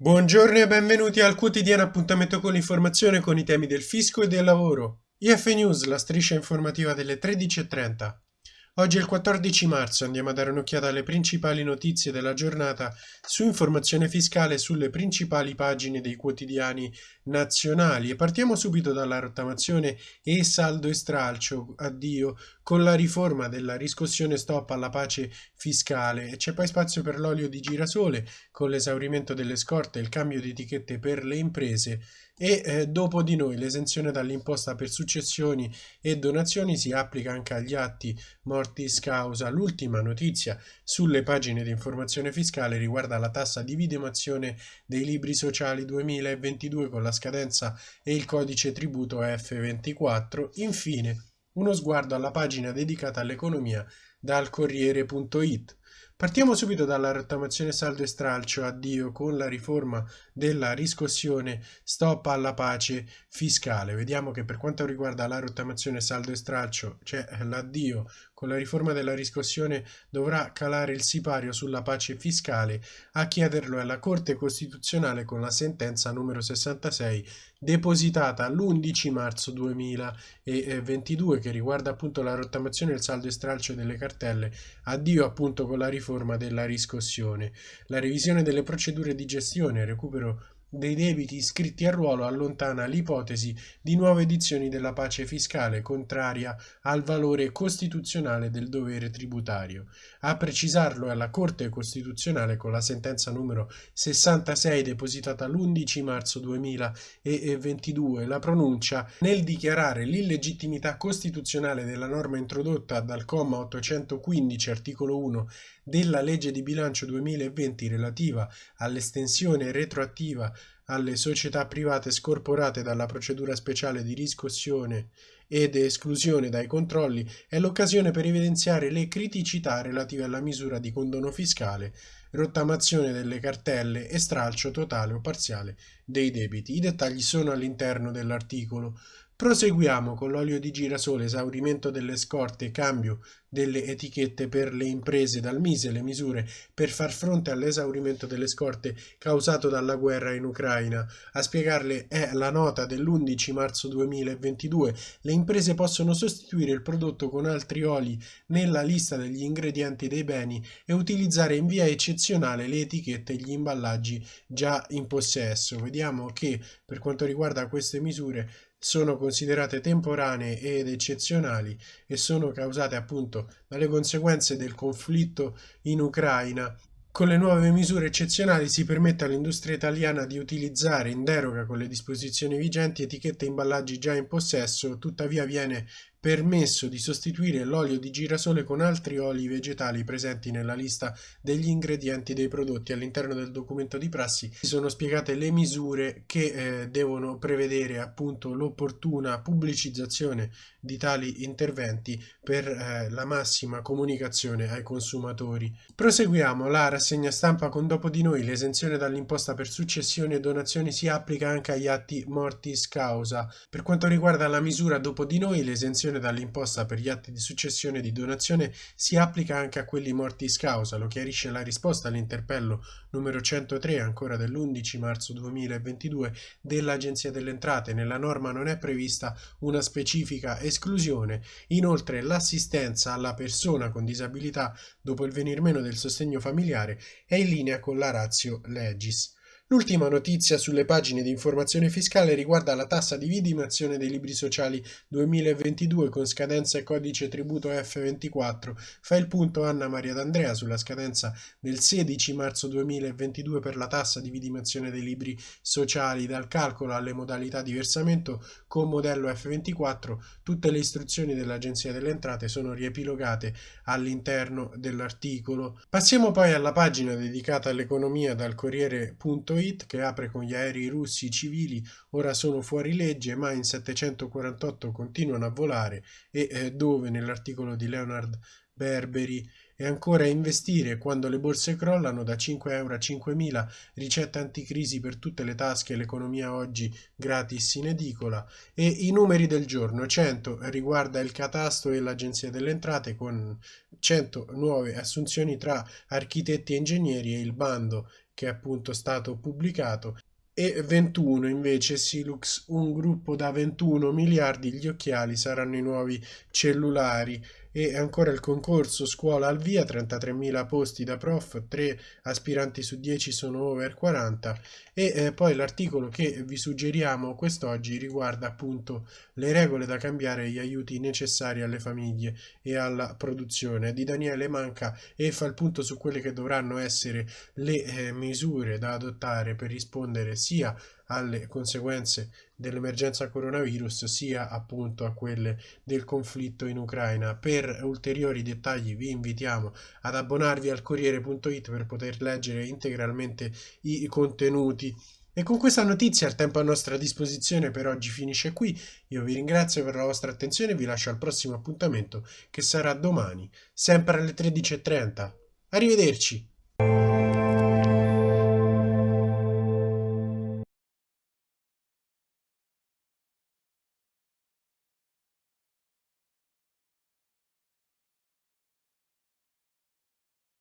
Buongiorno e benvenuti al quotidiano appuntamento con l'informazione con i temi del fisco e del lavoro. IF News, la striscia informativa delle 13.30. Oggi è il 14 marzo, andiamo a dare un'occhiata alle principali notizie della giornata su informazione fiscale sulle principali pagine dei quotidiani nazionali. E partiamo subito dalla rottamazione e saldo e stralcio, addio, con la riforma della riscossione stop alla pace fiscale. E c'è poi spazio per l'olio di girasole con l'esaurimento delle scorte e il cambio di etichette per le imprese. E eh, dopo di noi l'esenzione dall'imposta per successioni e donazioni si applica anche agli atti mortis causa. L'ultima notizia sulle pagine di informazione fiscale riguarda la tassa di vidimazione dei libri sociali 2022 con la scadenza e il codice tributo F24. Infine, uno sguardo alla pagina dedicata all'economia dal Corriere.it. Partiamo subito dalla rottamazione saldo e stralcio, addio con la riforma della riscossione stop alla pace fiscale. Vediamo che per quanto riguarda la rottamazione saldo e stralcio c'è l'addio. Con la riforma della riscossione dovrà calare il sipario sulla pace fiscale, a chiederlo è la Corte Costituzionale con la sentenza numero 66 depositata l'11 marzo 2022 che riguarda appunto la rottamazione e il saldo e stralcio delle cartelle, addio appunto con la riforma della riscossione, la revisione delle procedure di gestione, recupero dei debiti iscritti a ruolo allontana l'ipotesi di nuove edizioni della pace fiscale contraria al valore costituzionale del dovere tributario. A precisarlo è la Corte Costituzionale con la sentenza numero 66 depositata l'11 marzo 2022 la pronuncia nel dichiarare l'illegittimità costituzionale della norma introdotta dal comma 815 articolo 1 della legge di bilancio 2020 relativa all'estensione retroattiva alle società private scorporate dalla procedura speciale di riscossione ed esclusione dai controlli è l'occasione per evidenziare le criticità relative alla misura di condono fiscale, rottamazione delle cartelle e stralcio totale o parziale dei debiti. I dettagli sono all'interno dell'articolo. Proseguiamo con l'olio di girasole, esaurimento delle scorte, cambio delle etichette per le imprese dal Mise, le misure per far fronte all'esaurimento delle scorte causato dalla guerra in Ucraina. A spiegarle è la nota dell'11 marzo 2022. Le imprese possono sostituire il prodotto con altri oli nella lista degli ingredienti dei beni e utilizzare in via eccezionale le etichette e gli imballaggi già in possesso. Vediamo che per quanto riguarda queste misure sono considerate temporanee ed eccezionali e sono causate appunto dalle conseguenze del conflitto in Ucraina. Con le nuove misure eccezionali si permette all'industria italiana di utilizzare in deroga con le disposizioni vigenti etichette e imballaggi già in possesso, tuttavia viene permesso di sostituire l'olio di girasole con altri oli vegetali presenti nella lista degli ingredienti dei prodotti. All'interno del documento di prassi sono spiegate le misure che eh, devono prevedere appunto l'opportuna pubblicizzazione di tali interventi per eh, la massima comunicazione ai consumatori. Proseguiamo la rassegna stampa con dopo di noi l'esenzione dall'imposta per successioni e donazioni si applica anche agli atti mortis causa. Per quanto riguarda la misura dopo di noi l'esenzione l'esenzione dall'imposta per gli atti di successione e di donazione si applica anche a quelli mortis causa, lo chiarisce la risposta all'interpello numero 103 ancora dell'11 marzo 2022 dell'Agenzia delle Entrate. Nella norma non è prevista una specifica esclusione. Inoltre l'assistenza alla persona con disabilità dopo il venir meno del sostegno familiare è in linea con la ratio legis. L'ultima notizia sulle pagine di informazione fiscale riguarda la tassa di vidimazione dei libri sociali 2022 con scadenza e codice tributo F24. Fa il punto Anna Maria D'Andrea sulla scadenza del 16 marzo 2022 per la tassa di vidimazione dei libri sociali dal calcolo alle modalità di versamento con modello F24. Tutte le istruzioni dell'Agenzia delle Entrate sono riepilogate all'interno dell'articolo. Passiamo poi alla pagina dedicata all'economia dal Corriere.it Kuwait, che apre con gli aerei russi civili, ora sono fuori legge, ma in 748 continuano a volare e eh, dove? Nell'articolo di Leonard Berberi. E ancora investire quando le borse crollano da 5 euro a 5.000, ricetta anticrisi per tutte le tasche, l'economia oggi gratis in edicola. E i numeri del giorno 100 riguarda il catasto e l'agenzia delle entrate con 100 nuove assunzioni tra architetti e ingegneri e il bando che è appunto stato pubblicato e 21 invece Silux, un gruppo da 21 miliardi, gli occhiali saranno i nuovi cellulari e ancora il concorso scuola al via 33.000 posti da prof 3 aspiranti su 10 sono over 40 e eh, poi l'articolo che vi suggeriamo quest'oggi riguarda appunto le regole da cambiare e gli aiuti necessari alle famiglie e alla produzione. Di Daniele Manca e fa il punto su quelle che dovranno essere le eh, misure da adottare per rispondere sia alle conseguenze dell'emergenza coronavirus sia appunto a quelle del conflitto in Ucraina. Per ulteriori dettagli vi invitiamo ad abbonarvi al Corriere.it per poter leggere integralmente i contenuti. E con questa notizia il tempo a nostra disposizione per oggi finisce qui. Io vi ringrazio per la vostra attenzione e vi lascio al prossimo appuntamento che sarà domani, sempre alle 13.30. Arrivederci!